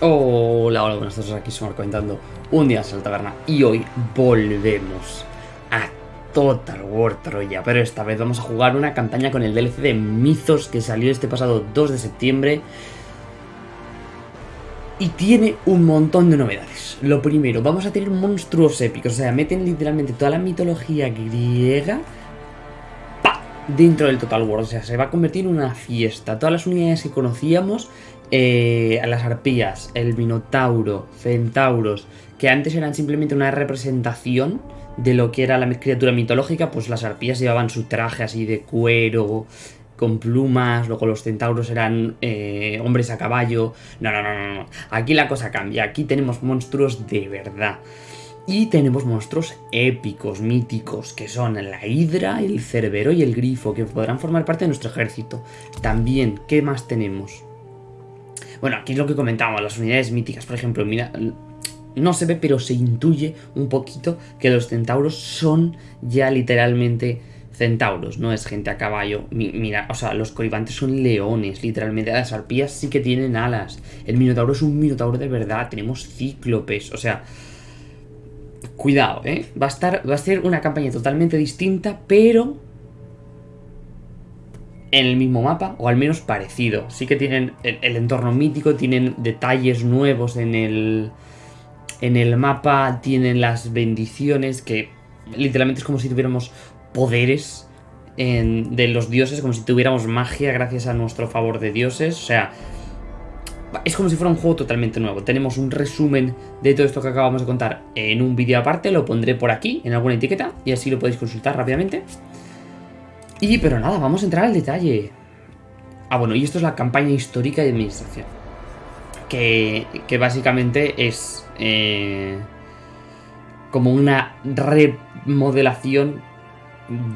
Hola, hola, buenas tardes, aquí somos comentando un día en la taberna y hoy volvemos a Total War Troya, pero esta vez vamos a jugar una campaña con el DLC de Mythos que salió este pasado 2 de septiembre y tiene un montón de novedades. Lo primero, vamos a tener monstruos épicos, o sea, meten literalmente toda la mitología griega dentro del Total War, o sea, se va a convertir en una fiesta. Todas las unidades que conocíamos eh, las arpías, el minotauro, centauros, que antes eran simplemente una representación de lo que era la criatura mitológica, pues las arpías llevaban su traje así de cuero, con plumas, luego los centauros eran eh, hombres a caballo. No, no, no, no, Aquí la cosa cambia, aquí tenemos monstruos de verdad. Y tenemos monstruos épicos, míticos, que son la hidra, el cerbero y el grifo, que podrán formar parte de nuestro ejército. También, ¿qué más tenemos? Bueno, aquí es lo que comentábamos, las unidades míticas, por ejemplo, mira, no se ve, pero se intuye un poquito que los centauros son ya literalmente centauros, no es gente a caballo. Mira, o sea, los colibantes son leones, literalmente. Las arpías sí que tienen alas. El minotauro es un minotauro de verdad. Tenemos cíclopes, o sea... Cuidado, ¿eh? Va a, estar, va a ser una campaña totalmente distinta, pero en el mismo mapa, o al menos parecido. Sí que tienen el, entorno mítico, tienen detalles nuevos en el, en el mapa, tienen las bendiciones, que literalmente es como si tuviéramos poderes de los dioses, como si tuviéramos magia gracias a nuestro favor de dioses. O sea, es como si fuera un juego totalmente nuevo. Tenemos un resumen de todo esto que acabamos de contar en un vídeo aparte, lo pondré por aquí, en alguna etiqueta, y así lo podéis consultar rápidamente. Y, pero nada, vamos a entrar al detalle. Ah, bueno, y esto es la campaña histórica de administración. Que, básicamente es eh, como una remodelación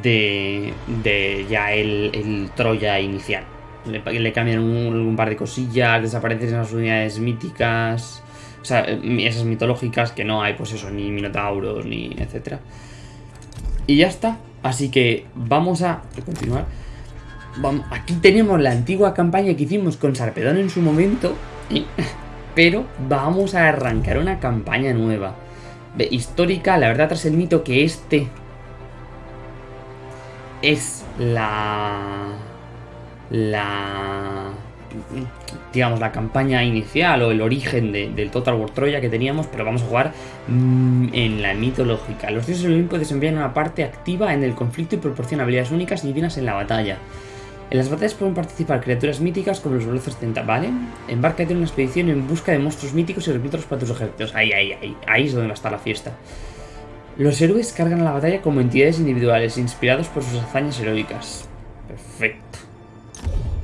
de, de ya el, Troya inicial. Le, cambian un, par de cosillas, desaparecen las unidades míticas, o sea, esas mitológicas que no hay, pues eso, ni minotauros, ni etcétera. Y ya está. Así que vamos a continuar. aquí tenemos la antigua campaña que hicimos con Sarpedón en su momento. pero vamos a arrancar una campaña nueva. histórica, la verdad, tras el mito que este es la... La digamos, la campaña inicial o el origen del Total War Troya que teníamos, pero vamos a jugar mm, en la mitológica. Los dioses del Olimpo desempeñan una parte activa en el conflicto y proporcionan habilidades únicas y divinas en la batalla. En las batallas pueden participar criaturas míticas como los Tenta, ¿vale? Embárcate en una expedición en busca de monstruos míticos y reclutarlos para tus ejércitos. Ahí, ahí, ahí. Ahí es donde va a estar la fiesta. Los héroes cargan a la batalla como entidades individuales, inspirados por sus hazañas heroicas. Perfecto.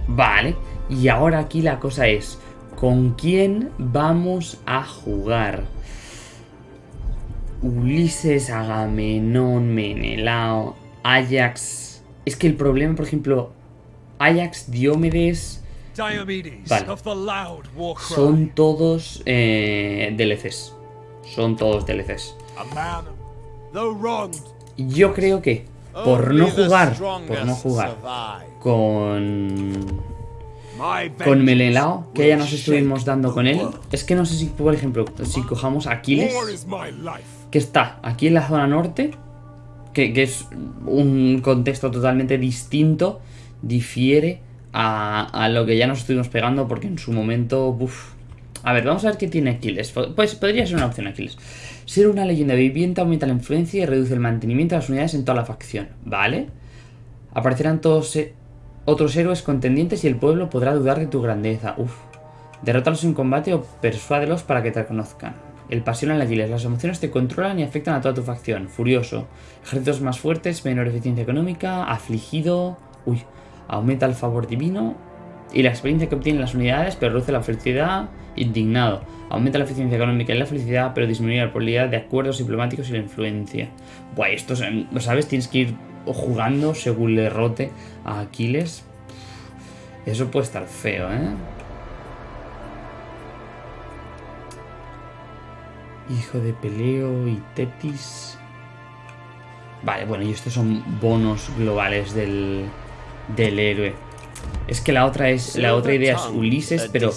Vale. Y ahora aquí la cosa es, ¿con quién vamos a jugar? Ulises, Agamenón, Menelao, Ajax... Es que el problema, por ejemplo, Ajax, Diomedes... Vale. Son todos eh, DLCs. Son todos DLCs. Yo creo que por no jugar, por no jugar con con Melelao, que ya nos estuvimos dando con él. Es que no sé si, por ejemplo, si cojamos Aquiles, que está aquí en la zona norte, que, es un contexto totalmente distinto, difiere a, lo que ya nos estuvimos pegando, porque en su momento, A ver, vamos a ver qué tiene Aquiles. Pues podría ser una opción Aquiles. Ser una leyenda viviente aumenta la influencia y reduce el mantenimiento de las unidades en toda la facción, ¿vale? Aparecerán todos eh, otros héroes contendientes y el pueblo podrá dudar de tu grandeza. Uf. Derrótalos en combate o persuádelos para que te reconozcan. El pasión en la giles. Las emociones te controlan y afectan a toda tu facción. Furioso. Ejércitos más fuertes, menor eficiencia económica. Afligido. Uy. Aumenta el favor divino. Y la experiencia que obtienen las unidades, pero reduce la felicidad. Indignado. Aumenta la eficiencia económica y la felicidad, pero disminuye la probabilidad de acuerdos diplomáticos y la influencia. Buah, esto, ¿sabes? Tienes que ir jugando según le rote a Aquiles. Eso puede estar feo, ¿eh? Hijo de Peleo y Tetis. Vale, bueno, y estos son bonos globales del, del héroe. Es que la otra es la otra idea es Ulises, pero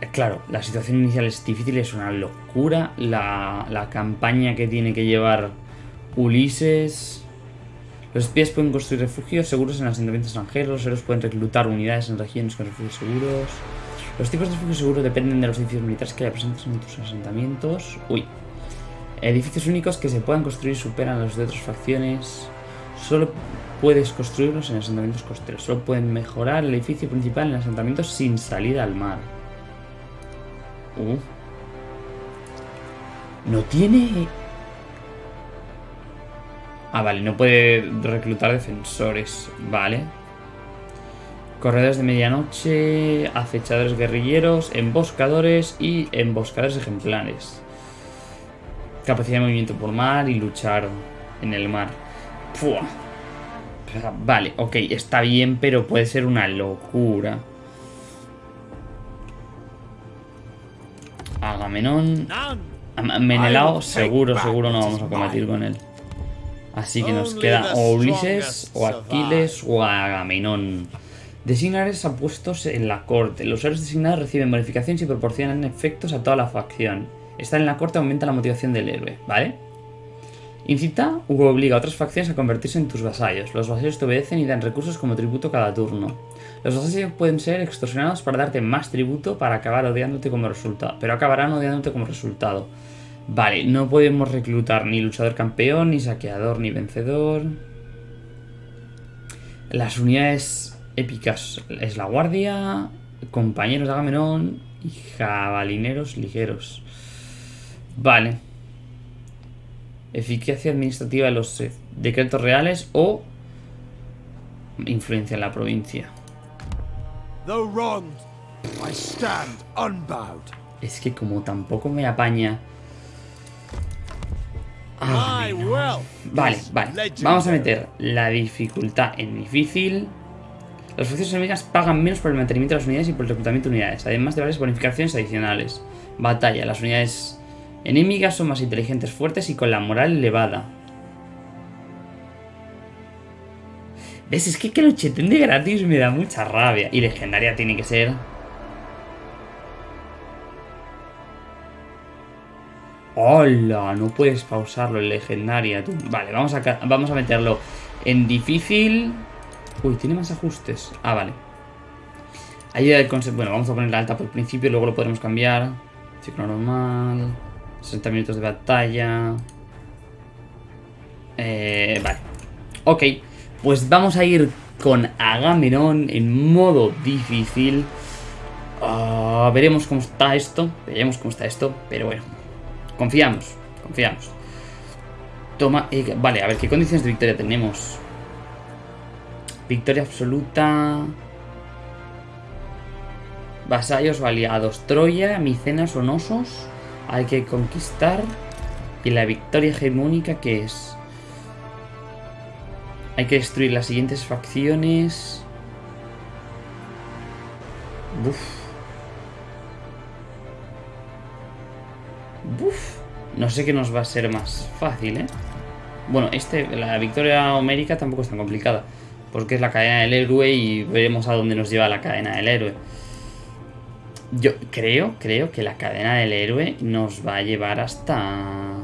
Eh, Claro, la situación inicial es difícil, es una locura. La, la campaña que tiene que llevar Ulises. Los espías pueden construir refugios seguros en asentamientos extranjeros. Los héroes pueden reclutar unidades en regiones con refugios seguros. Los tipos de refugios seguros dependen de los edificios militares que haya presentes en tus asentamientos. Uy. Edificios únicos que se puedan construir superan los de otras facciones. Solo puedes construirlos en asentamientos costeros. Solo pueden mejorar el edificio principal en asentamientos sin salida al mar. Uh. No tiene... Ah, vale, no puede reclutar defensores. Vale. Corredores de medianoche, acechadores guerrilleros, emboscadores y emboscadores ejemplares. Capacidad de movimiento por mar y luchar en el mar. Fua. Vale, ok, está bien, pero puede ser una locura. Agamenón. Am- Menelao, seguro, seguro no vamos a combatir con él. Así que nos queda o Ulises, o Aquiles, o Agamenón. Designares apuestos en la corte. Los héroes designados reciben bonificaciones y proporcionan efectos a toda la facción. Estar en la corte aumenta la motivación del héroe, ¿vale? Incita u obliga a otras facciones a convertirse en tus vasallos. Los vasallos te obedecen y dan recursos como tributo cada turno. Los vasallos pueden ser extorsionados para darte más tributo para acabar odiándote como resultado. Pero acabarán odiándote como resultado. Vale, no podemos reclutar ni luchador campeón, ni saqueador, ni vencedor. Las unidades épicas es la guardia, compañeros de Agamenón y jabalineros ligeros. Vale. Eficacia administrativa de los decretos reales o influencia en la provincia. Es que como tampoco me apaña... Ah. Vale, vale. Vamos a meter la dificultad en difícil. Las fuerzas enemigas pagan menos por el mantenimiento de las unidades y por el reclutamiento de unidades, además de varias bonificaciones adicionales. Batalla. Las unidades enemigas son más inteligentes, fuertes y con la moral elevada. ¿Ves? Es que que lo cheten de gratis me da mucha rabia. Y legendaria tiene que ser... ¡Hola! No puedes pausarlo en legendaria. Vale, vamos a, vamos a meterlo en difícil. Uy, tiene más ajustes. Ah, vale. Ayuda del concepto. Bueno, vamos a ponerla alta por el principio, luego lo podremos cambiar. Ciclo normal. 60 minutos de batalla. Eh, vale. Ok, pues vamos a ir con Agamenón en modo difícil. Ah, veremos cómo está esto. Veremos cómo está esto. Pero bueno. Confiamos. Confiamos. Toma. eh, vale, a ver qué condiciones de victoria tenemos. Victoria absoluta. Vasallos o aliados. Troya, Micenas o Nosos. Hay que conquistar. Y la victoria hegemónica que es. Hay que destruir las siguientes facciones. Buf. No sé qué nos va a ser más fácil, ¿eh? Bueno, este, la victoria homérica tampoco es tan complicada. Porque es la cadena del héroe y veremos a dónde nos lleva la cadena del héroe. Yo creo, creo que la cadena del héroe nos va a llevar hasta...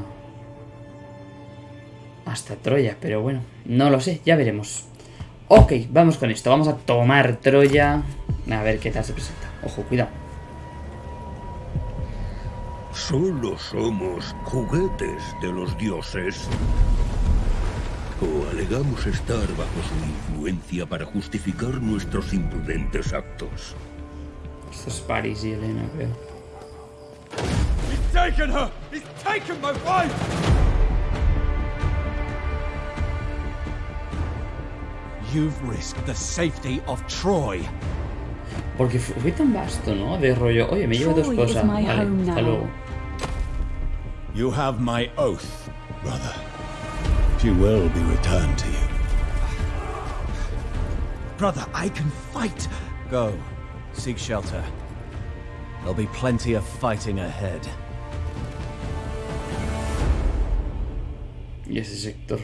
Hasta Troya, pero bueno, no lo sé, ya veremos. Ok, vamos con esto, vamos a tomar Troya. A ver qué tal se presenta. Ojo, cuidado. Solo somos juguetes de los dioses. O alegamos estar bajo su influencia para justificar nuestros imprudentes actos. Esto es Paris y Elena, creo. He's taken her! He's taken my wife! You've risked the safety of Troy. Porque fu- fue tan vasto, ¿no? De rollo, oye, me llevo dos cosas. Vale, hasta luego. You have my oath, brother. She will be returned to you. Brother, I can fight. Go. Seek shelter. There'll be plenty of fighting ahead. Y ese sector.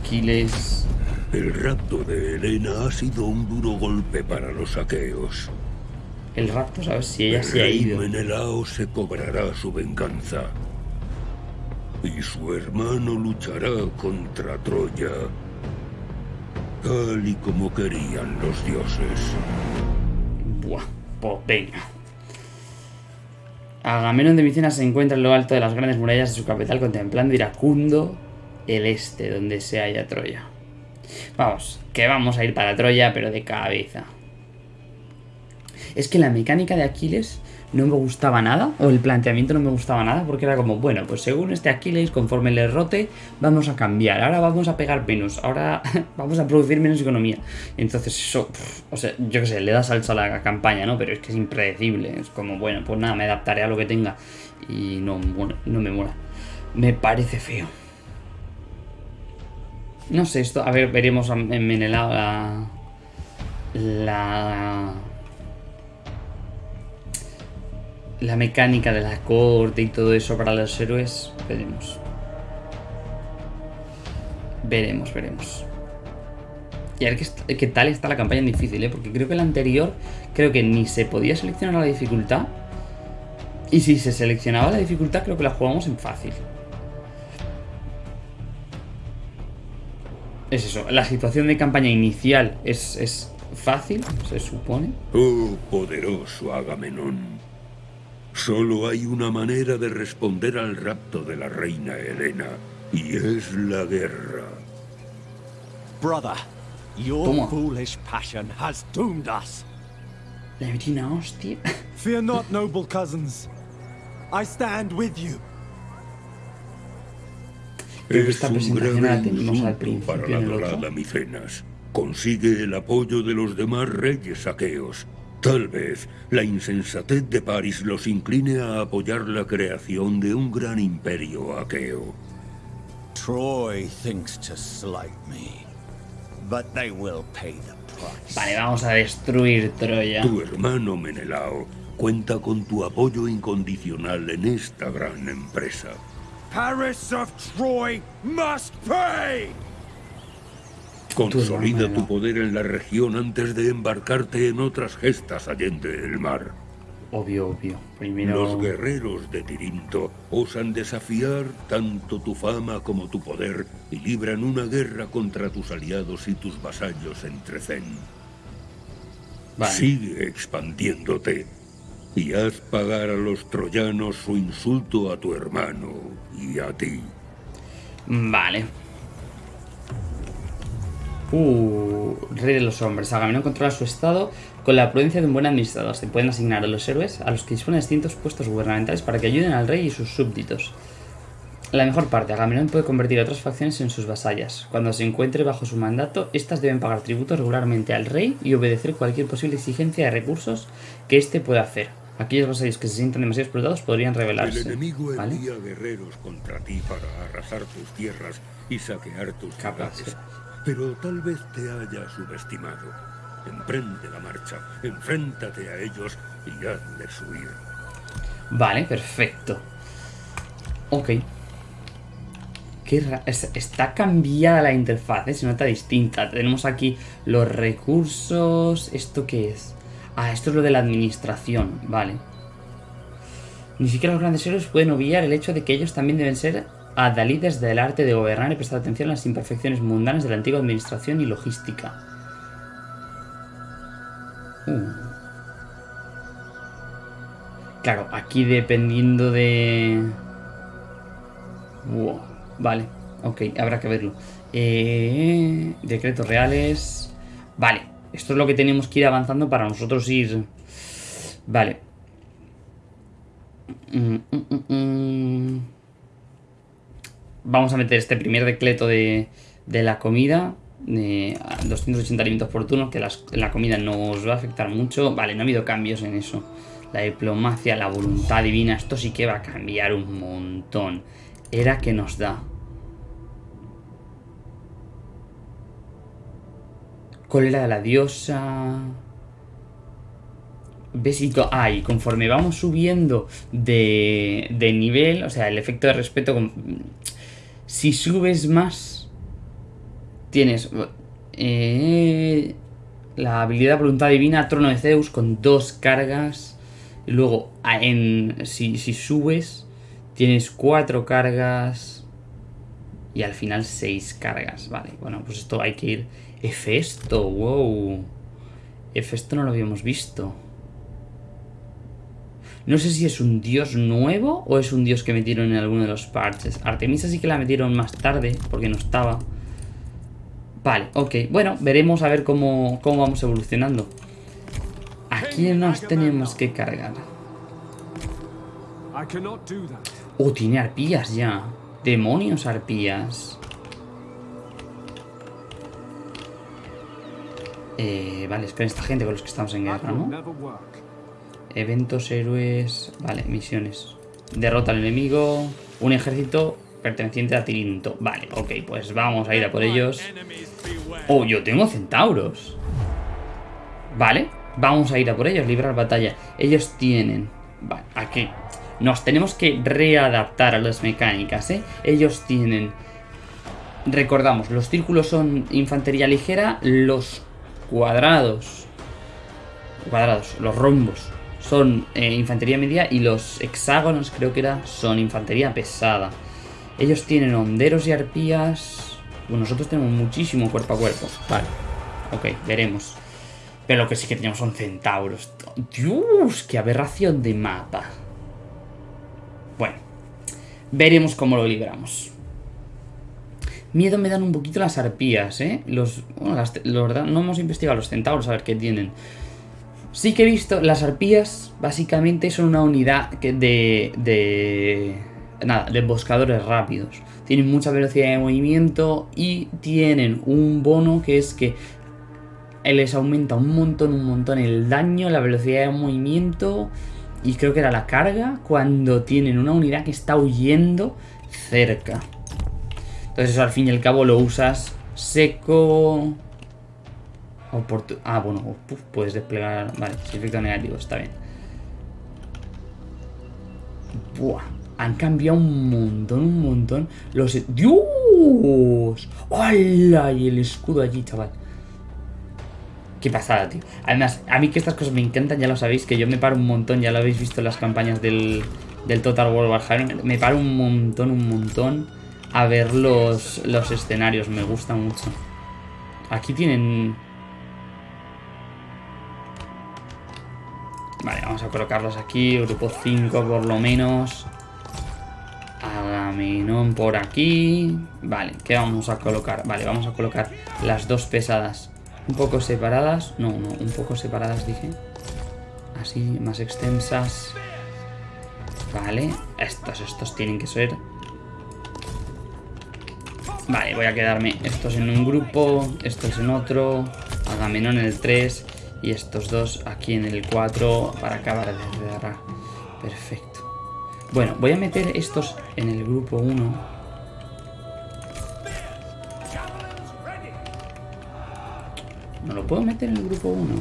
Aquiles. El rapto de Helena ha sido un duro golpe para los aqueos. El rapto, ¿sabes? Si ella el se ha ido. Menelao se cobrará su venganza. Y su hermano luchará contra Troya. Tal y como querían los dioses. Buah, pues venga. Agamenón de Micenas se encuentra en lo alto de las grandes murallas de su capital contemplando iracundo el este, donde se halla Troya. Vamos, que vamos a ir para Troya, pero de cabeza. Es que la mecánica de Aquiles no me gustaba nada, o el planteamiento no me gustaba nada, porque era como, bueno, pues según este Aquiles, conforme le rote, vamos a cambiar, ahora vamos a pegar menos, ahora vamos a producir menos economía. Entonces eso, o sea, yo qué sé, le da salsa a la campaña, ¿no? Pero es que es impredecible, es como, bueno, pues nada, me adaptaré a lo que tenga y no, no me mola. Me parece feo. No sé, esto, a ver, veremos en Menelao la... La... La mecánica de la corte y todo eso para los héroes. Veremos. Veremos, veremos. Y a ver qué, tal está la campaña en difícil, ¿eh? Porque creo que la anterior, creo que ni se podía seleccionar la dificultad. Y si se seleccionaba la dificultad, creo que la jugamos en fácil. Es eso, la situación de campaña inicial es, es fácil, se supone. Oh, poderoso Agamenón. Solo hay una manera de responder al rapto de la reina Helena, y es la guerra. Brother, your Toma. foolish passion has doomed us. La una hostia. Fear not, noble cousins. I stand with you. Creo que es esta un presentación la tenemos al insulto principio para la dorada Micenas. Consigue el apoyo de los demás reyes aqueos. Tal vez la insensatez de Paris los incline a apoyar la creación de un gran imperio aqueo. Troy thinks to slight me, but they will pay the price. Vale, vamos a destruir Troya. Tu hermano Menelao cuenta con tu apoyo incondicional en esta gran empresa. Paris of Troy must pay! Consolida tu poder en la región antes de embarcarte en otras gestas allende el mar. Obvio, obvio. Primero. Los guerreros de Tirinto osan desafiar tanto tu fama como tu poder y libran una guerra contra tus aliados y tus vasallos en Trecén. Vale. Sigue expandiéndote y haz pagar a los troyanos su insulto a tu hermano y a ti. Vale. Uh, rey de los hombres. Agamenón controla su estado con la prudencia de un buen administrador. Se pueden asignar a los héroes a los que disponen de distintos puestos gubernamentales para que ayuden al rey y sus súbditos. La mejor parte, Agamenón puede convertir a otras facciones en sus vasallas. Cuando se encuentre bajo su mandato, estas deben pagar tributos regularmente al rey y obedecer cualquier posible exigencia de recursos que éste pueda hacer. Aquellos vasallos que se sientan demasiado explotados podrían El rebelarse. enemigo ¿vale? envía guerreros contra ti para arrasar tus tierras y saquear tus Capaz, ciudades. Pero tal vez te haya subestimado. Emprende la marcha, enfréntate a ellos y hazles huir. Vale, perfecto. Ok. Qué está cambiada la interfaz, ¿eh? se nota distinta. Tenemos aquí los recursos. ¿Esto qué es? Ah, esto es lo de la administración, vale. Ni siquiera los grandes héroes pueden obviar el hecho de que ellos también deben ser adalides del arte de gobernar y prestar atención a las imperfecciones mundanas de la antigua administración y logística. Uh. Claro, aquí dependiendo de... Vale, ok, habrá que verlo. Eh, decretos reales... Vale, esto es lo que tenemos que ir avanzando para nosotros ir... Vale. Mm, mm, mm. Vamos a meter este primer decreto de, de la comida. A 280 alimentos por turno, que la comida nos va a afectar mucho. Vale, no ha habido cambios en eso. La diplomacia, la voluntad divina, esto sí que va a cambiar un montón. Era que nos da. Cólera de la diosa. Besito. Ah, conforme vamos subiendo de, de nivel, o sea, el efecto de respeto. Si subes más, tienes. eh, la habilidad voluntad divina, trono de Zeus, con dos cargas. Y luego, en, si, si subes, tienes cuatro cargas. Y al final seis cargas. Vale, bueno, pues esto hay que ir. Hefesto, wow. Hefesto no lo habíamos visto. No sé si es un dios nuevo o es un dios que metieron en alguno de los parches. Artemisa sí que la metieron más tarde, porque no estaba. Vale, ok. Bueno, veremos a ver cómo, cómo vamos evolucionando. ¿A quién nos tenemos que cargar? Oh, tiene arpías ya. Demonios arpías. Eh, vale, espera esta gente con los que estamos en guerra, ¿no? Eventos, héroes... Vale, misiones. Derrota al enemigo. Un ejército perteneciente a Tirinto. Vale, ok, pues vamos a ir a por ellos. Oh, yo tengo centauros. Vale, vamos a ir a por ellos, librar batalla. Ellos tienen... Vale, aquí. Nos tenemos que readaptar a las mecánicas, ¿eh? Ellos tienen... Recordamos, los círculos son infantería ligera, los cuadrados... Cuadrados, los rombos son eh, infantería media y los hexágonos creo que era son infantería pesada. Ellos tienen honderos y arpías. Bueno, nosotros tenemos muchísimo cuerpo a cuerpo. Vale. Ok, veremos. Pero lo que sí que tenemos son centauros. Dios, qué aberración de mapa. Bueno. Veremos cómo lo libramos. Miedo me dan un poquito las arpías, ¿eh? Los, bueno, las- no hemos investigado los centauros a ver qué tienen. Sí que he visto, las arpías básicamente son una unidad de, de... Nada, de emboscadores rápidos. Tienen mucha velocidad de movimiento y tienen un bono que es que les aumenta un montón, un montón el daño, la velocidad de movimiento y creo que era la carga cuando tienen una unidad que está huyendo cerca. Entonces eso al fin y al cabo lo usas seco... Ah, bueno, puedes desplegar... Vale, efecto negativo, está bien. Buah, han cambiado un montón, un montón. Los... ¡Dios! ¡Hala! Y el escudo allí, chaval. Qué pasada, tío. Además, a mí que estas cosas me encantan, ya lo sabéis, que yo me paro un montón, ya lo habéis visto en las campañas del, del Total War Warhammer. Me paro un montón, un montón a ver los, los escenarios, me gusta mucho. Aquí tienen... Vale, vamos a colocarlos aquí, grupo 5 por lo menos. Agamenón por aquí. Vale, ¿qué vamos a colocar? Vale, vamos a colocar las dos pesadas un poco separadas. No, no, un poco separadas dije. Así, más extensas. Vale, estos, estos tienen que ser. Vale, voy a quedarme estos en un grupo, estos en otro, Agamenón en el 3 y estos dos aquí en el 4 para acabar de cerrar. Perfecto. Bueno, voy a meter estos en el grupo 1. No lo puedo meter en el grupo 1.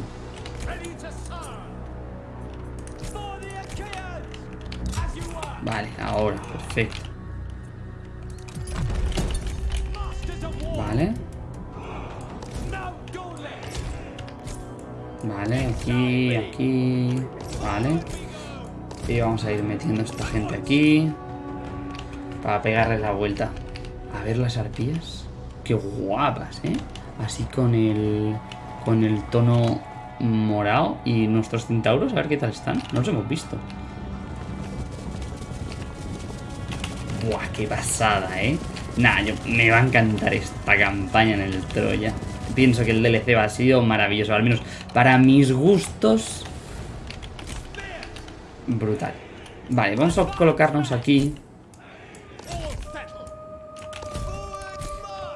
Vale, ahora, perfecto. Vale. Vale, aquí, aquí. Vale. Y vamos a ir metiendo a esta gente aquí. Para pegarle la vuelta. A ver las arpías. Qué guapas, ¿eh? Así con el... Con el tono morado. Y nuestros centauros, a ver qué tal están. No los hemos visto. Buah, qué pasada, ¿eh? Nah, yo, me va a encantar esta campaña en el Troya. Pienso que el DLC va a sido maravilloso, al menos para mis gustos. Brutal. Vale, vamos a colocarnos aquí.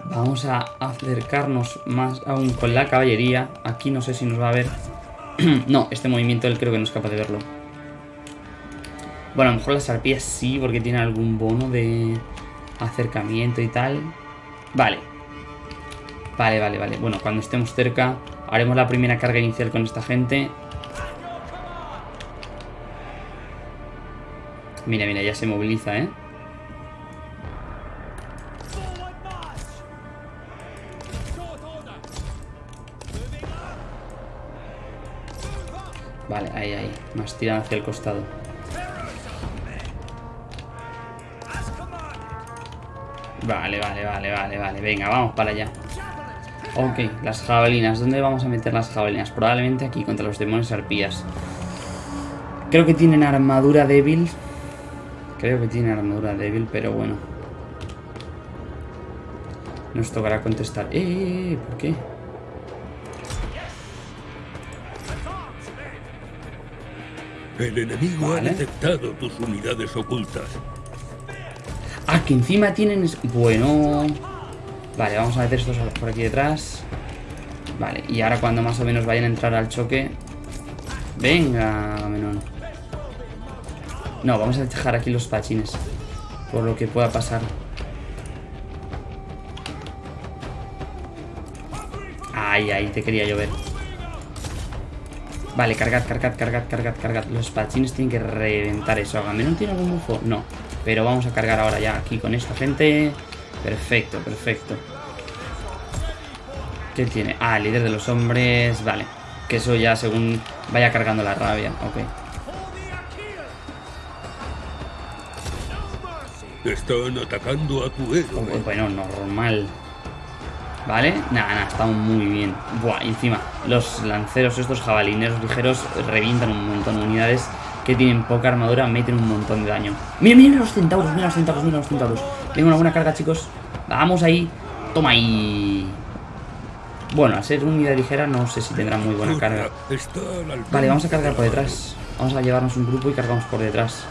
Vamos a acercarnos más aún con la caballería. Aquí no sé si nos va a ver. no, este movimiento él creo que no es capaz de verlo. Bueno, a lo mejor las arpías sí, porque tiene algún bono de acercamiento y tal. Vale. Vale, vale, vale. Bueno, cuando estemos cerca, haremos la primera carga inicial con esta gente. Mira, mira, ya se moviliza, ¿eh? Vale, ahí, ahí. Más tirado hacia el costado. Vale, vale, vale, vale, vale. Venga, vamos para allá. Ok, las jabalinas. ¿Dónde vamos a meter las jabalinas? Probablemente aquí, contra los demonios arpías. Creo que tienen armadura débil. Creo que tienen armadura débil, pero bueno. Nos tocará contestar. ¡Eh! eh, eh ¿Por qué? El enemigo ha detectado tus unidades ocultas. Ah, que encima tienen... Bueno... Vale, vamos a meter estos por aquí detrás. Vale, y ahora cuando más o menos vayan a entrar al choque... Venga, menón. No, vamos a dejar aquí los pachines. Por lo que pueda pasar. Ay, ahí te quería llover. Vale, cargad, cargad, cargad, cargad, cargad. Los pachines tienen que reventar eso. ¿Agamenón tiene algún bufo? No. Pero vamos a cargar ahora ya aquí con esta gente. Perfecto, perfecto. ¿Qué tiene? Ah, líder de los hombres. Vale. Que eso ya según vaya cargando la rabia. Ok. Están atacando a tu héroe. bueno, normal. ¿Vale? Nada, nada, estamos muy bien. Buah, encima, los lanceros, estos jabalineros ligeros, revientan un montón de unidades que tienen poca armadura, meten un montón de daño. Mira, mira los centauros, mira los centauros, mira los centauros. Tengo una buena carga, chicos. Vamos ahí. Toma ahí. Bueno, a ser unidad ligera no sé si tendrá muy buena carga. Vale, vamos a cargar por detrás. Vamos a llevarnos un grupo y cargamos por detrás.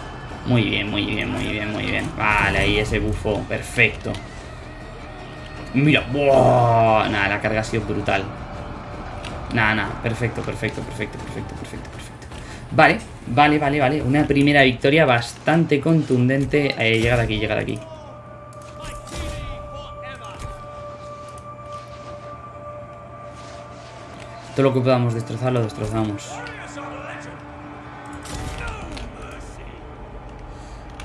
Muy bien, muy bien, muy bien, muy bien. Vale, ahí ese bufo. Perfecto. Mira. Nada, la carga ha sido brutal. Nada, nada, perfecto, perfecto, perfecto, perfecto, perfecto, perfecto. Vale, vale, vale, vale. Una primera victoria bastante contundente. Eh, llegar aquí, llegar aquí. Todo lo que podamos destrozar lo destrozamos.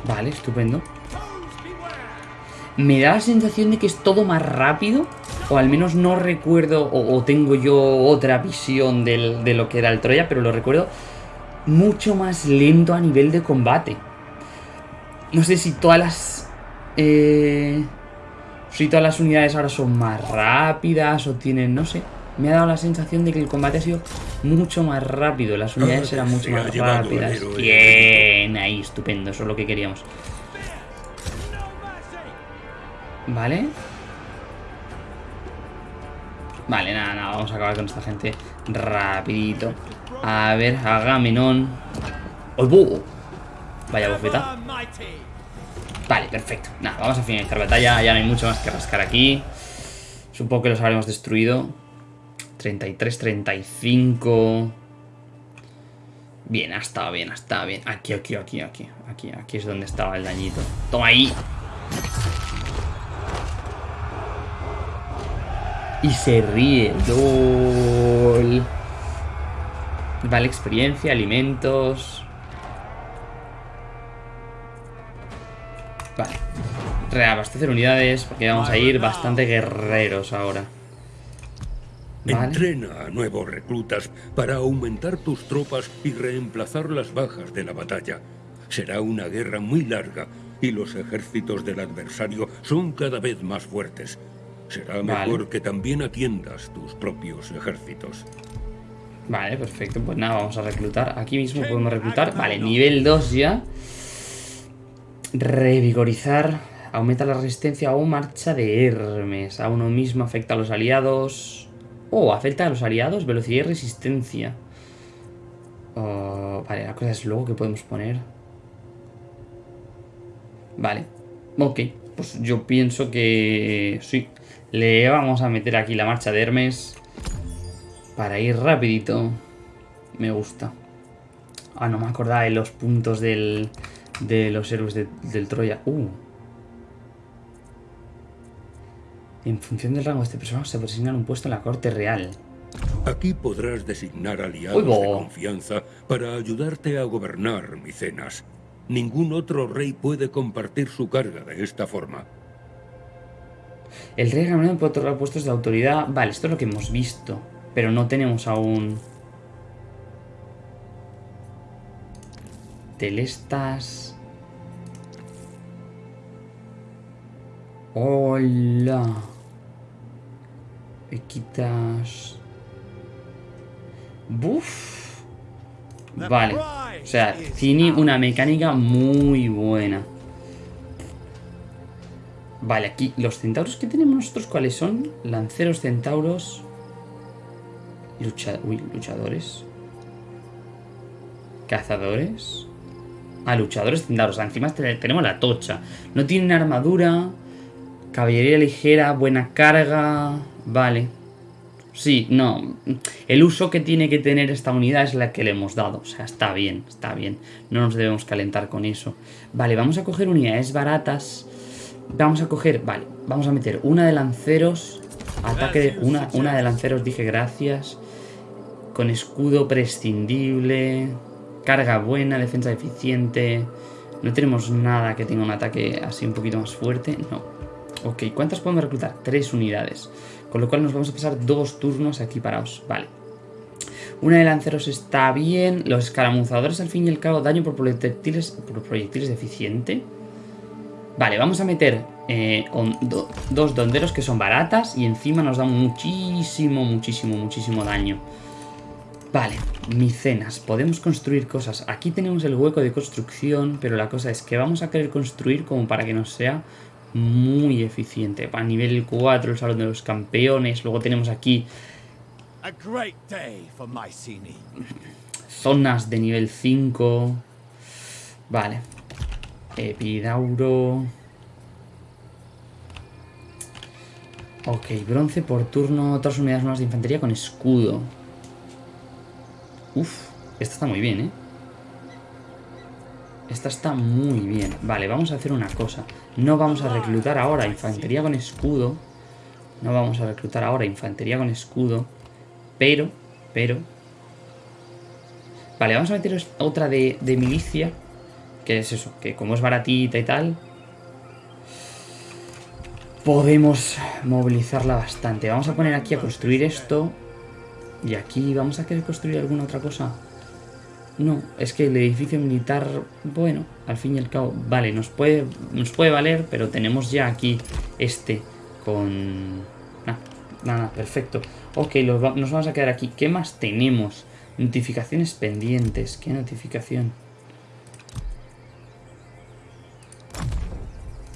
Vale, estupendo me da la sensación de que es todo más rápido. O al menos no recuerdo, o, tengo yo otra visión de lo que era el Troya, pero lo recuerdo mucho más lento a nivel de combate. No sé si todas las... Eh, si todas las unidades ahora son más rápidas o tienen, no sé. Me ha dado la sensación de que el combate ha sido mucho más rápido. Las unidades eran mucho más rápidas. Bien, ahí, estupendo. Eso es lo que queríamos. Vale. Vale, nada, nada, vamos a acabar con esta gente rapidito. A ver, Agamenón. ¡Oh, Vaya bofeta. Vale, perfecto. Nada, vamos a finalizar la batalla. Ya no hay mucho más que rascar aquí. Supongo que los habremos destruido. 33, 35. Bien, ha estado bien, ha estado bien. Aquí, aquí, aquí, aquí. Aquí, aquí es donde estaba el dañito. Toma ahí. Y se ríe. LOL. Vale, experiencia, alimentos. Vale. Reabastecer unidades porque vamos a ir bastante guerreros ahora. Entrena a nuevos reclutas para aumentar tus tropas y reemplazar las bajas de la batalla. Será una guerra muy larga y los ejércitos del adversario son cada vez más fuertes. Será mejor que también atiendas tus propios ejércitos. Vale, perfecto. Pues nada, vamos a reclutar. Aquí mismo podemos reclutar. Vale, nivel 2 ya. Revigorizar. Aumenta la resistencia o marcha de Hermes. A uno mismo afecta a los aliados. Oh, afecta a los aliados, velocidad y resistencia. Oh, vale, la cosa es luego que podemos poner. Vale. Ok, pues yo pienso que sí. Le vamos a meter aquí la marcha de Hermes. Para ir rapidito. Me gusta. Ah, no me acordaba de los puntos del, de los héroes del Troya. Uh. En función del rango de este personaje se puede asignar un puesto en la corte real. Aquí podrás designar aliados de confianza para ayudarte a gobernar Micenas. Ningún otro rey puede compartir su carga de esta forma. El rey Gamelón puede otorgar puestos de autoridad. Vale, esto es lo que hemos visto. Pero no tenemos aún... Telestas. Hola. Me quitas... Buf. Vale. O sea, tiene una mecánica muy buena. Vale, aquí los centauros que tenemos nosotros, ¿cuáles son? Lanceros, centauros... Lucha... Uy, luchadores. Cazadores. Ah, luchadores centauros. Encima tenemos la tocha. No tienen armadura. Caballería ligera, buena carga. Vale. Sí, no. El uso que tiene que tener esta unidad es la que le hemos dado. O sea, está bien, está bien. No nos debemos calentar con eso. Vale, vamos a coger unidades baratas. Vamos a coger, vale, vamos a meter una de lanceros. Ataque de, una, una de lanceros, dije gracias. Con escudo prescindible. Carga buena, defensa eficiente. No tenemos nada que tenga un ataque así un poquito más fuerte. No. Ok, ¿cuántas podemos reclutar? Tres unidades. Con lo cual nos vamos a pasar dos turnos aquí parados. Vale. Una de lanceros está bien. Los escaramuzadores al fin y al cabo daño por proyectiles, por proyectiles deficiente. Vale, vamos a meter eh, dos donderos que son baratas y encima nos dan muchísimo, muchísimo, muchísimo daño. Vale, micenas. Podemos construir cosas. Aquí tenemos el hueco de construcción, pero la cosa es que vamos a querer construir como para que nos sea muy eficiente. A nivel 4, el Salón de los Campeones. Luego tenemos aquí zonas de nivel 5. Vale. Epidauro. Ok, bronce por turno. Otras unidades nuevas de infantería con escudo. Uf, esta está muy bien, ¿eh? Esta está muy bien. Vale, vamos a hacer una cosa. No vamos a reclutar ahora infantería con escudo. No vamos a reclutar ahora infantería con escudo. Pero, pero... Vale, vamos a meter otra de, milicia. Que es eso, que como es baratita y tal... Podemos movilizarla bastante. Vamos a poner aquí a construir esto. Y aquí vamos a querer construir alguna otra cosa. No, es que el edificio militar, bueno, al fin y al cabo, vale, nos puede, nos puede valer, pero tenemos ya aquí este con... Nada, nada, perfecto. Ok, nos vamos a quedar aquí. ¿Qué más tenemos? Notificaciones pendientes. ¿Qué notificación?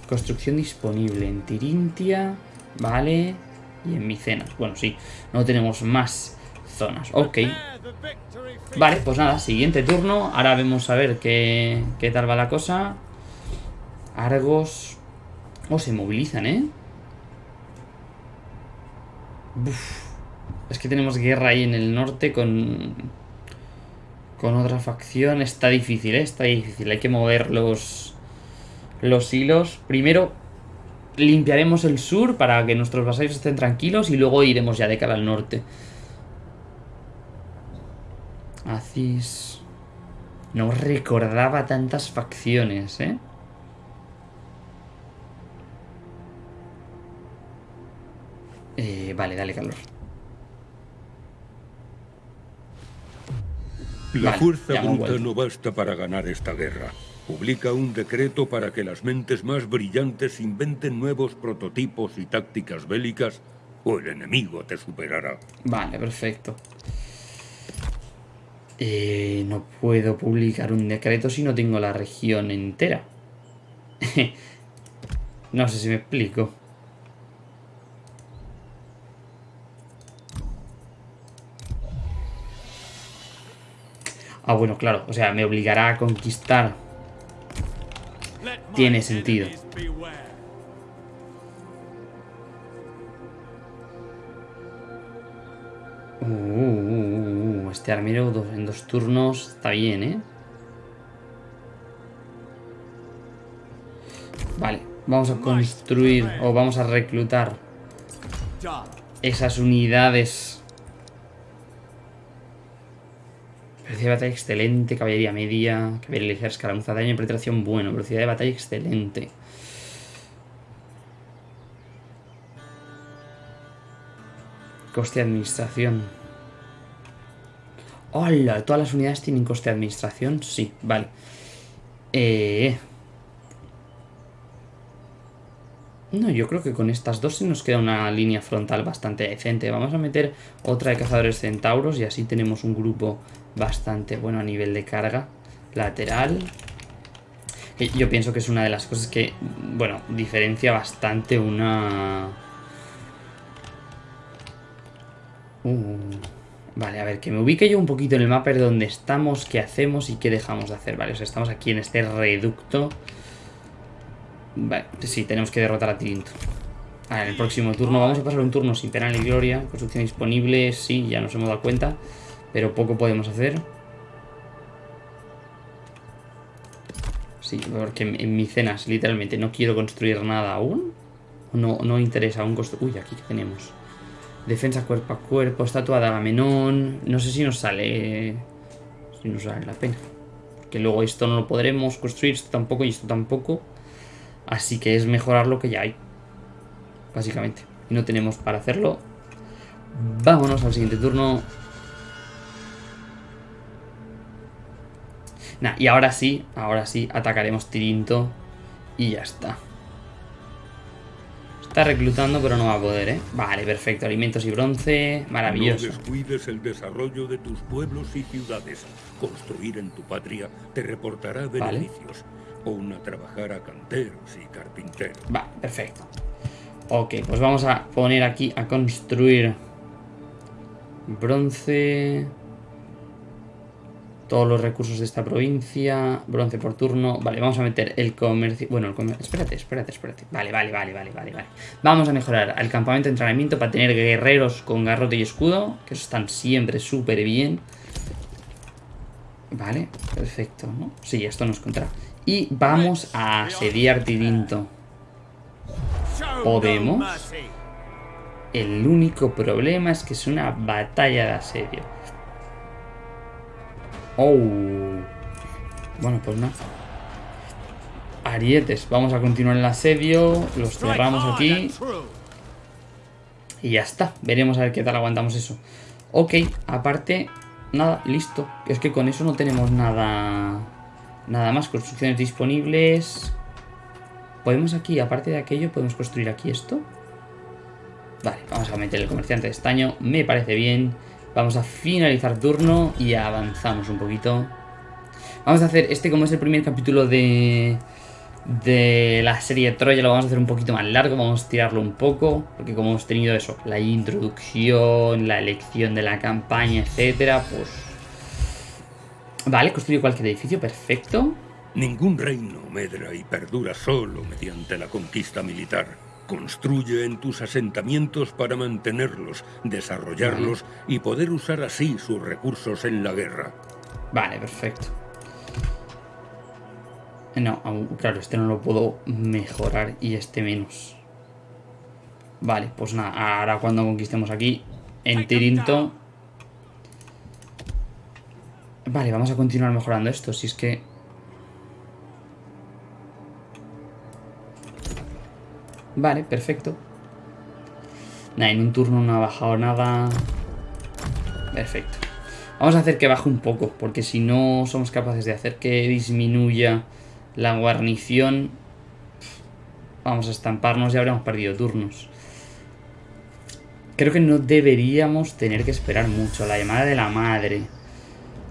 Construcción disponible en Tirintia, vale, y en Micenas. Bueno, sí, no tenemos más zonas. Ok. Vale, pues nada, siguiente turno. Ahora vemos a ver qué, qué tal va la cosa. Argos. Oh, se movilizan, ¿eh? Es que tenemos guerra ahí en el norte con... Con otra facción. Está difícil, ¿eh? Está difícil. Hay que mover los... Los hilos. Primero limpiaremos el sur para que nuestros vasallos estén tranquilos y luego iremos ya de cara al norte. Acis... No recordaba tantas facciones, ¿eh? eh vale, dale calor. La fuerza bruta no basta para ganar esta guerra. Publica un decreto para que las mentes más brillantes inventen nuevos prototipos y tácticas bélicas o el enemigo te superará. Vale, perfecto. Eh, no puedo publicar un decreto si no tengo la región entera. no sé si me explico. Ah, bueno, claro. O sea, me obligará a conquistar. Tiene sentido. Uh, uh, uh, este armero en dos turnos está bien, ¿eh? Vale, vamos a construir o vamos a reclutar esas unidades. Velocidad de batalla excelente, caballería media, caballería ligera, escaramuza, daño y penetración bueno, velocidad de batalla excelente. Coste de administración. Hola, ¿todas las unidades tienen coste de administración? Sí, vale. Eh... No, yo creo que con estas dos se nos queda una línea frontal bastante decente. Vamos a meter otra de cazadores centauros y así tenemos un grupo bastante bueno a nivel de carga lateral. Yo pienso que es una de las cosas que, bueno, diferencia bastante una... Uh, vale, a ver, que me ubique yo un poquito en el mapa de dónde estamos, qué hacemos y qué dejamos de hacer. Vale, o sea, estamos aquí en este reducto. Vale, sí, tenemos que derrotar a Tirinto. en el próximo turno vamos a pasar un turno sin pena ni gloria. Construcción disponible, sí, ya nos hemos dado cuenta. Pero poco podemos hacer. Sí, porque en, cenas literalmente no quiero construir nada aún. No, no interesa aún construir... Uy, aquí que tenemos. Defensa cuerpo a cuerpo, estatua de Agamenón. No sé si nos sale... Si nos sale la pena. Porque luego esto no lo podremos construir, esto tampoco y esto tampoco. Así que es mejorar lo que ya hay. Básicamente. Y no tenemos para hacerlo. Vámonos al siguiente turno. Nah, y ahora sí, ahora sí, atacaremos Tirinto. Y ya está. Está reclutando, pero no va a poder, ¿eh? Vale, perfecto. Alimentos y bronce. Maravilloso. No descuides el desarrollo de tus pueblos y ciudades. Construir en tu patria te reportará beneficios. Pon a trabajar a canteros y carpinteros. Va, perfecto. Ok, pues vamos a poner aquí a construir bronce. Todos los recursos de esta provincia. Bronce por turno. Vale, vamos a meter el comercio. Bueno, el comercio. Espérate, espérate, espérate. Vale, vale, vale, vale, vale, vale. Vamos a mejorar el campamento de entrenamiento para tener guerreros con garrote y escudo. Que están siempre súper bien. Vale, perfecto, ¿no? Sí, esto nos contará. Y vamos a asediar Tirinto. ¿Podemos? El único problema es que es una batalla de asedio. Oh. Bueno, pues nada. Arietes, vamos a continuar el asedio. Los cerramos aquí. Y ya está. Veremos a ver qué tal aguantamos eso. Ok, aparte, nada, listo. Es que con eso no tenemos nada... Nada más, construcciones disponibles. Podemos aquí, aparte de aquello, podemos construir aquí esto. Vale, vamos a meter el comerciante de estaño. Me parece bien. Vamos a finalizar turno y avanzamos un poquito. Vamos a hacer, este como es el primer capítulo de, de la serie Troya, lo vamos a hacer un poquito más largo, vamos a tirarlo un poco, porque como hemos tenido eso, la introducción, la elección de la campaña, etcétera, pues Vale, construye cualquier edificio, perfecto. Ningún reino medra y perdura solo mediante la conquista militar. Construye en tus asentamientos para mantenerlos, desarrollarlos y poder usar así sus recursos en la guerra. Vale, perfecto. No, claro, este no lo puedo mejorar y este menos. Vale, pues nada, ahora cuando conquistemos aquí en Tirinto Vale, vamos a continuar mejorando esto, si es que... Vale, perfecto. Nada, en un turno no ha bajado nada. Perfecto. Vamos a hacer que baje un poco, porque si no somos capaces de hacer que disminuya la guarnición, vamos a estamparnos y habremos perdido turnos. Creo que no deberíamos tener que esperar mucho. La llamada de la madre.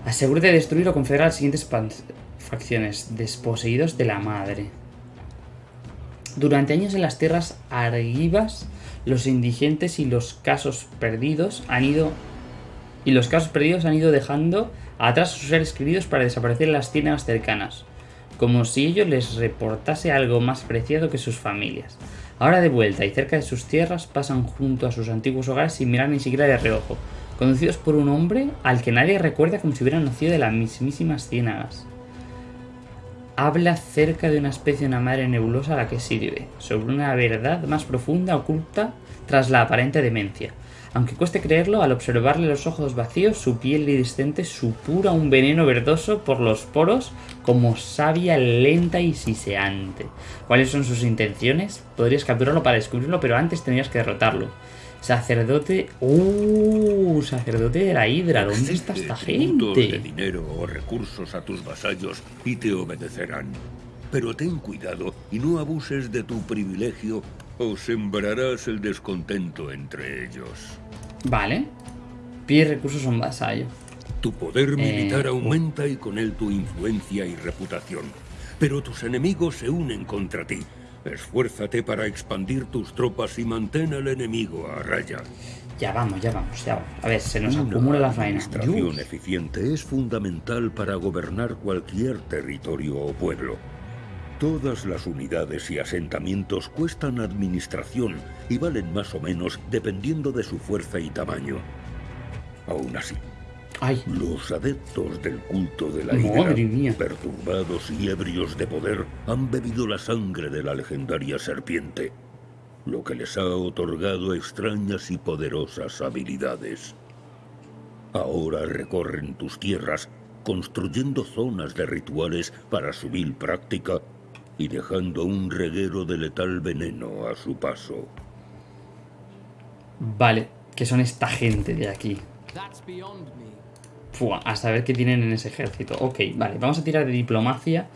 Asegúrate de destruir o confederar las siguientes facciones. Desposeídos de la madre. Durante años en las tierras argivas, los indigentes y los casos perdidos han ido... Y los casos perdidos han ido dejando atrás a sus seres queridos para desaparecer en las tierras cercanas. Como si ello les reportase algo más preciado que sus familias. Ahora de vuelta y cerca de sus tierras pasan junto a sus antiguos hogares sin mirar ni siquiera de reojo conducidos por un hombre al que nadie recuerda como si hubiera nacido de las mismísimas ciénagas. Habla cerca de una especie de una madre nebulosa a la que sirve, sobre una verdad más profunda oculta tras la aparente demencia. Aunque cueste creerlo, al observarle los ojos vacíos, su piel iridescente supura un veneno verdoso por los poros como savia lenta y siseante. ¿Cuáles son sus intenciones? Podrías capturarlo para descubrirlo, pero antes tendrías que derrotarlo. Sacerdote... ¡Uh! Sacerdote de la Hidra. ¿Dónde está esta tributos de gente? dinero o recursos a tus vasallos y te obedecerán. Pero ten cuidado y no abuses de tu privilegio o sembrarás el descontento entre ellos. Vale. Pide recursos a un vasallo. Tu poder militar Eh, aumenta y con él tu influencia y reputación. Pero tus enemigos se unen contra ti. Esfuérzate para expandir tus tropas y mantén al enemigo a raya. Ya vamos, ya vamos, ya vamos. A ver, se nos Una acumula la faena. administración Dios. eficiente es fundamental para gobernar cualquier territorio o pueblo. Todas las unidades y asentamientos cuestan administración y valen más o menos dependiendo de su fuerza y tamaño. Aún así, Ay, los adeptos del culto de la mía. perturbados y ebrios de poder, han bebido la sangre de la legendaria serpiente, lo que les ha otorgado extrañas y poderosas habilidades. Ahora recorren tus tierras, construyendo zonas de rituales para su vil práctica y dejando un reguero de letal veneno a su paso. vale. Que son esta gente de aquí. That's beyond me. Fua, a saber qué tienen en ese ejército. Ok, vale, vamos a tirar de diplomacia.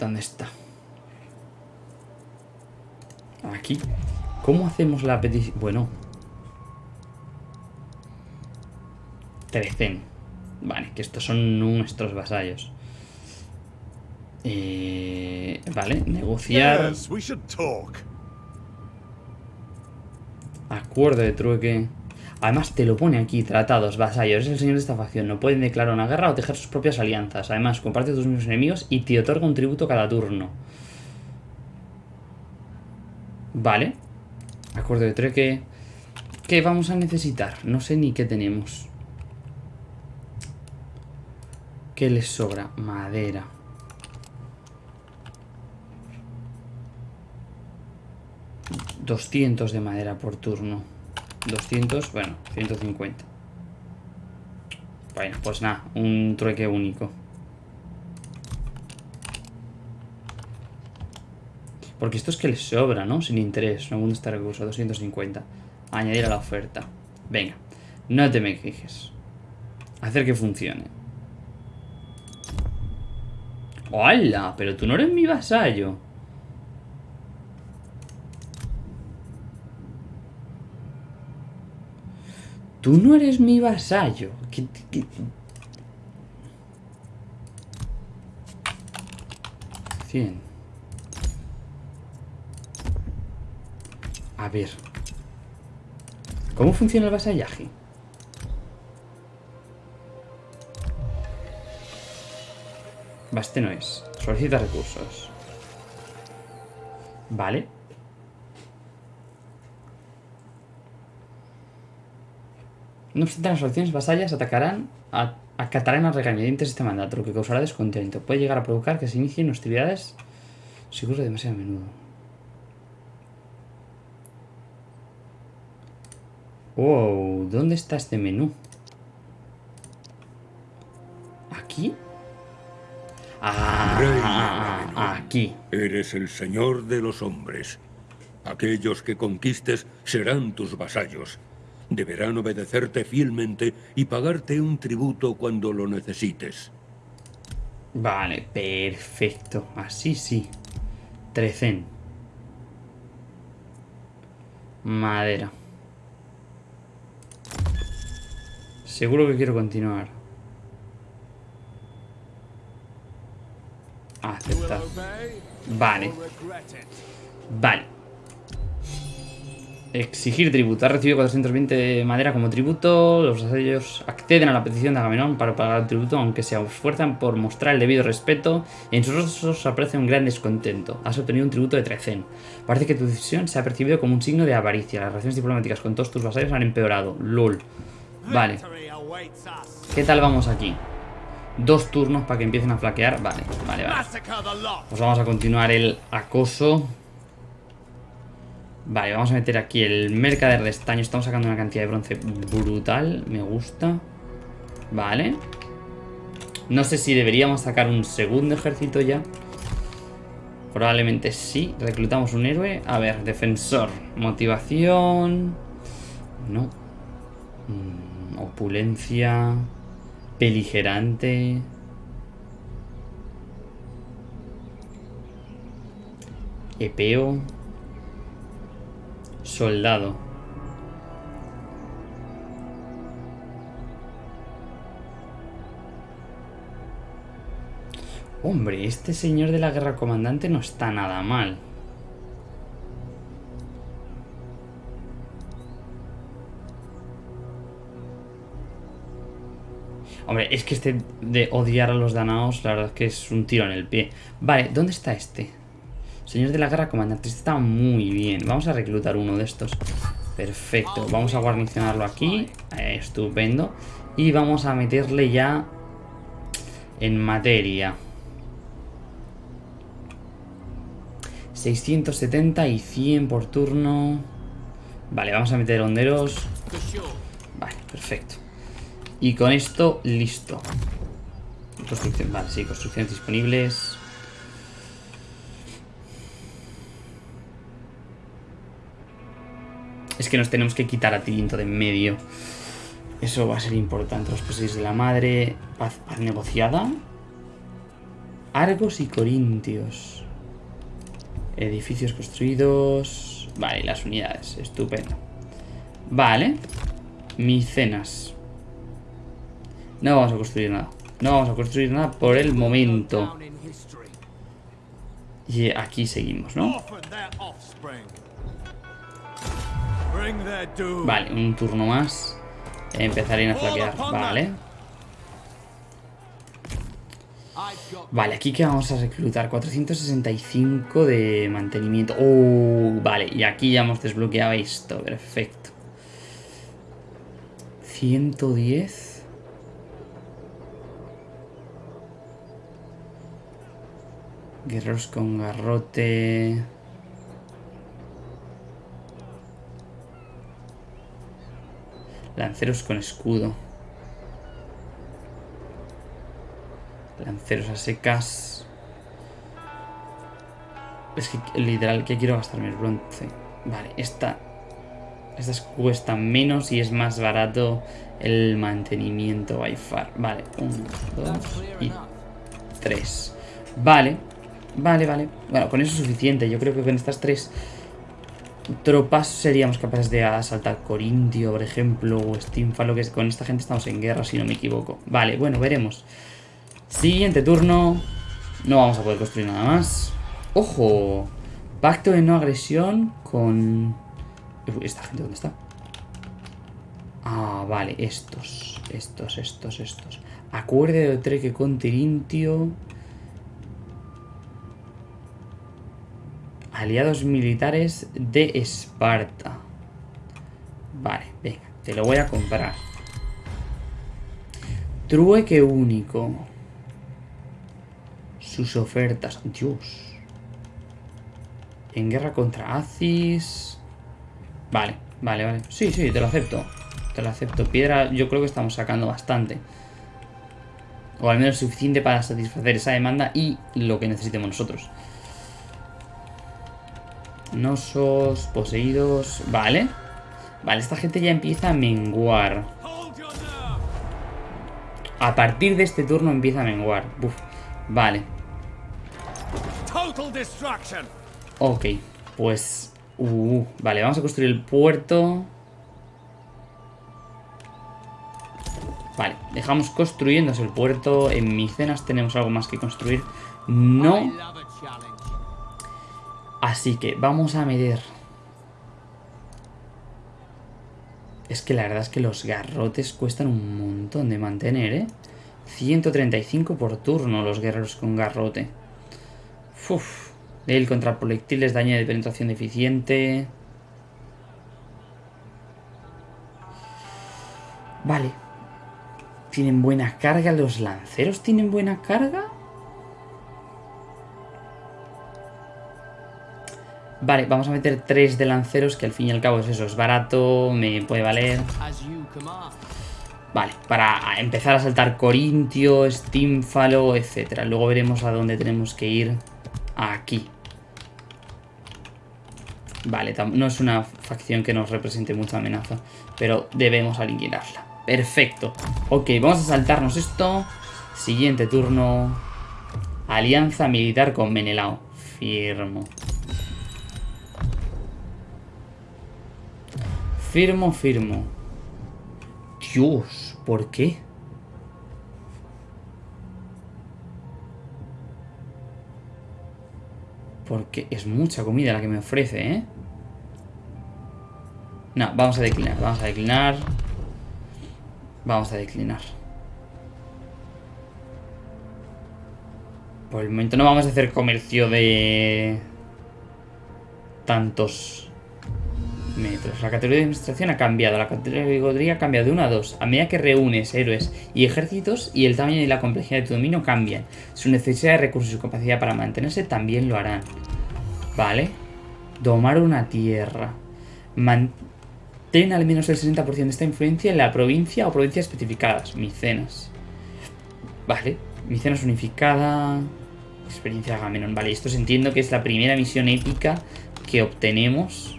¿Dónde está? Aquí. ¿Cómo hacemos la petición? Bueno. Trecen. Vale, que estos son nuestros vasallos. Eh, vale, negociar. Acuerdo de trueque. Además te lo pone aquí, tratados, vasallos, es el señor de esta facción, no pueden declarar una guerra o tejer sus propias alianzas. Además, comparte tus mismos enemigos y te otorga un tributo cada turno. Vale. Acuerdo de trueque. ¿Qué vamos a necesitar? No sé ni qué tenemos. ¿Qué les sobra? Madera. ...200 de madera por turno... ...200, bueno, 150... Bueno, pues nada, un trueque único... Porque esto es que les sobra, ¿no? Sin interés, no este recurso, 250 Añadir a la oferta. Venga, no te me quejes. Hacer que funcione. ¡Hola! Pero tú no eres mi vasallo Tú no eres mi vasallo. ¿Qué- qué- Cien. A ver. ¿Cómo funciona el vasallaje? Va, este no es. Solicita recursos. Vale. No obstante, las facciones vasallas atacarán a, acatarán a regañadientes este mandato, lo que causará descontento. Puede llegar a provocar que se inicien hostilidades si ocurre demasiado a menudo. Wow, ¿dónde está este menú? ¿Aquí? Rey Ah, Agamenón, aquí. Eres el señor de los hombres. Aquellos que conquistes serán tus vasallos. Deberán obedecerte fielmente y pagarte un tributo cuando lo necesites. Vale, perfecto. Así sí. Trecen. Madera. Seguro que quiero continuar. Aceptar. Vale. Vale. Exigir tributo. Ha recibido 420 de madera como tributo. Los vasallos acceden a la petición de Agamenón para pagar el tributo, aunque se esfuerzan por mostrar el debido respeto. En sus rostros aprecia un gran descontento. Has obtenido un tributo de Trecen. Parece que tu decisión se ha percibido como un signo de avaricia. Las relaciones diplomáticas con todos tus vasallos han empeorado. LOL. Vale. ¿Qué tal vamos aquí? Dos turnos para que empiecen a flaquear. Vale, vale, vale. Pues vamos a continuar el acoso. Vale, vamos a meter aquí el mercader de estaño. Estamos sacando una cantidad de bronce brutal. Me gusta. Vale. No sé si deberíamos sacar un segundo ejército ya. Probablemente sí. Reclutamos un héroe. A ver, defensor. Motivación. No. Mm, opulencia. Beligerante. Epeo. Soldado. Hombre, este señor de la guerra comandante no está nada mal. Hombre, es que este de odiar a los danaos, la verdad es que es un tiro en el pie. Vale, ¿dónde está este? Señor de la guerra comandante, este está muy bien. Vamos a reclutar uno de estos. Perfecto, vamos a guarnicionarlo aquí. Eh, estupendo. Y vamos a meterle ya en materia. 670 y 100 por turno. Vale, vamos a meter honderos. Vale, perfecto. Y con esto, listo. Construcción, vale, sí, construcciones disponibles. Es que nos tenemos que quitar a Tirinto de en medio. Eso va a ser importante. Los poseídos de la madre. Paz, paz negociada. Argos y Corintios. Edificios construidos. Vale, las unidades. Estupendo. Vale. Micenas. No vamos a construir nada. No vamos a construir nada por el momento. Y aquí seguimos, ¿no? Vale, un turno más. Empezaré a flaquear. Vale. Vale, aquí que vamos a reclutar 465 de mantenimiento. Oh, vale, y aquí ya hemos desbloqueado esto. Perfecto. 110. Guerreros con garrote. Lanceros con escudo. Lanceros a secas. Es que literal que quiero gastarme el bronce. Vale, esta. Estas cuestan menos y es más barato el mantenimiento by far. Vale, uno, dos y tres. Vale, Vale, vale. Bueno, con eso es suficiente. Yo creo que con estas tres tropas seríamos capaces de asaltar Corintio, por ejemplo, o Steamfalo, que con esta gente estamos en guerra, si no me equivoco. Vale, bueno, veremos. Siguiente turno. No vamos a poder construir nada más. ¡Ojo! Pacto de no agresión con... ¿Esta gente dónde está? Ah, vale, estos. Estos, estos, estos. Acuerdo de treque con Tirintio. Aliados militares de Esparta. Vale, venga, te lo voy a comprar. Trueque único. Sus ofertas. Dios. En guerra contra Aziz. Vale, vale, vale. Sí, sí, te lo acepto. Te lo acepto. Piedra, yo creo que estamos sacando bastante. O al menos suficiente para satisfacer esa demanda y lo que necesitemos nosotros. Nosos, poseídos... Vale. Vale, esta gente ya empieza a menguar. A partir de este turno empieza a menguar. Vale. Ok, pues... Uh, vale, vamos a construir el puerto. Vale, dejamos construyéndose el puerto. En Micenas tenemos algo más que construir. No Así que vamos a medir. Es que la verdad es que los garrotes cuestan un montón de mantener, ¿eh? 135 por turno los guerreros con garrote. Uf. Él contra proyectiles, daño de penetración deficiente. Vale. ¿Tienen buena carga los lanceros? ¿Tienen buena carga? Vale, vamos a meter tres de lanceros, que al fin y al cabo es eso, es barato, me puede valer. Vale, para empezar a saltar Corintio, Steamfalo, etc. Luego veremos a dónde tenemos que ir. Aquí. Vale, no es una facción que nos represente mucha amenaza. pero debemos alinearla. Perfecto. Ok, vamos a saltarnos esto. Siguiente turno. Alianza militar con Menelao. Firmo. Firmo, firmo. Dios, ¿por qué? Porque es mucha comida la que me ofrece, ¿eh? No, vamos a declinar, vamos a declinar. Vamos a declinar. Por el momento no vamos a hacer comercio de... Tantos La categoría de administración ha cambiado. La categoría ha cambiado de 1 a 2. A medida que reúnes héroes y ejércitos y el tamaño y la complejidad de tu dominio cambian. Su necesidad de recursos y capacidad para mantenerse también lo harán. Vale. Domar una tierra. Mantén al menos el 60% de esta influencia en la provincia o provincias especificadas. Micenas. Vale. Micenas unificada. Experiencia de Agamenón. Vale, esto se entiendo que es la primera misión épica que obtenemos.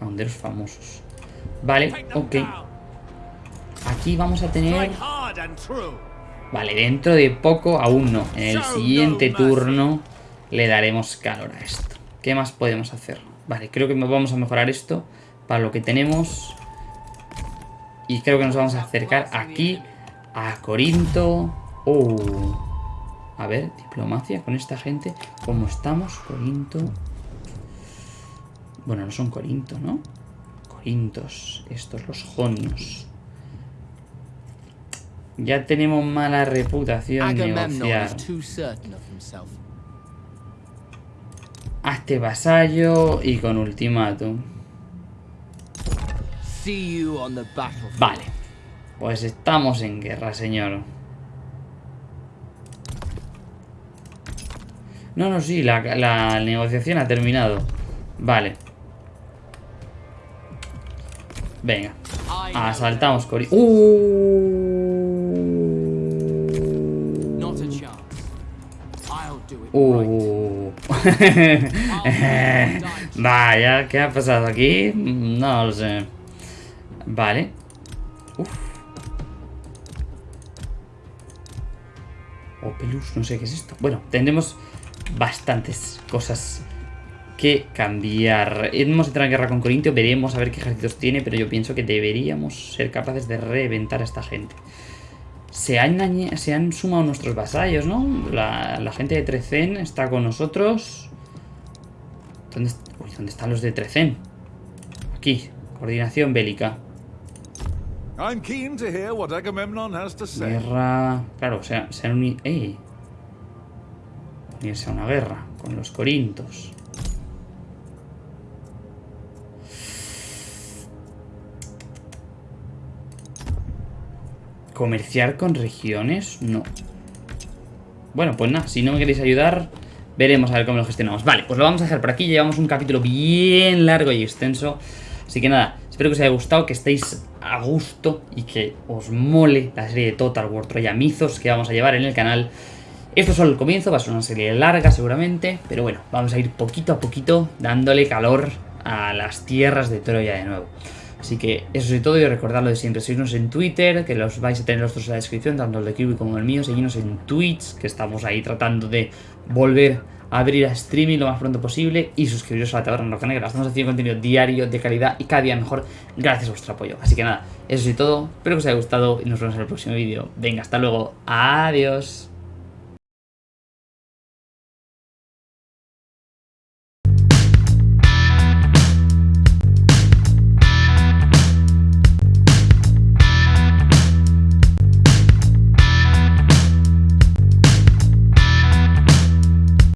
Honderos famosos. Vale, ok. Aquí vamos a tener... Vale, dentro de poco, aún no. En el siguiente turno le daremos calor a esto. ¿Qué más podemos hacer? Vale, creo que vamos a mejorar esto para lo que tenemos. Y creo que nos vamos a acercar aquí a Corinto. Oh. A ver, diplomacia con esta gente. ¿Cómo estamos? Corinto. Bueno, no son Corinto, ¿no? Corintos. Estos, los jonios. Ya tenemos mala reputación negociar. Hazte vasallo y con ultimátum. Vale. Pues estamos en guerra, señor. No, no, sí, la, la negociación ha terminado. Vale. Venga. Asaltamos Cori. ¡Uh! Uh. Vaya, ¿qué ha pasado aquí? No lo sé. Vale. Uf. Opelus, no sé qué es esto. Bueno, tendremos bastantes cosas que cambiar. Hemos entrado en guerra con Corintio, veremos a ver qué ejércitos tiene, pero yo pienso que deberíamos ser capaces de reventar a esta gente. Se han, se han sumado nuestros vasallos, ¿no? La, gente de Trecen está con nosotros. ¿Dónde, ¿Dónde están los de Trecen? Aquí, coordinación bélica. Guerra... Claro, o sea, se han unido... ¡Ey! Unirse a una guerra con los corintos. ¿Comerciar con regiones? No. Bueno, pues nada, si no me queréis ayudar, veremos a ver cómo lo gestionamos. Vale, pues lo vamos a dejar por aquí. Llevamos un capítulo bien largo y extenso. Así que nada, espero que os haya gustado, que estéis a gusto y que os mole la serie de Total War Troya Mizos que vamos a llevar en el canal. Esto es solo el comienzo, va a ser una serie larga seguramente, pero bueno, vamos a ir poquito a poquito dándole calor a las tierras de Troya de nuevo. Así que eso es todo y recordad lo de siempre, seguirnos en Twitter, que los vais a tener los dos en la descripción, tanto el de Kiwi como el mío, seguirnos en Twitch, que estamos ahí tratando de volver a abrir a streaming lo más pronto posible y suscribiros a la Taberna Roja Negra. Estamos haciendo contenido diario de calidad y cada día mejor gracias a vuestro apoyo. Así que nada, eso es todo, espero que os haya gustado y nos vemos en el próximo vídeo. Venga, hasta luego, adiós.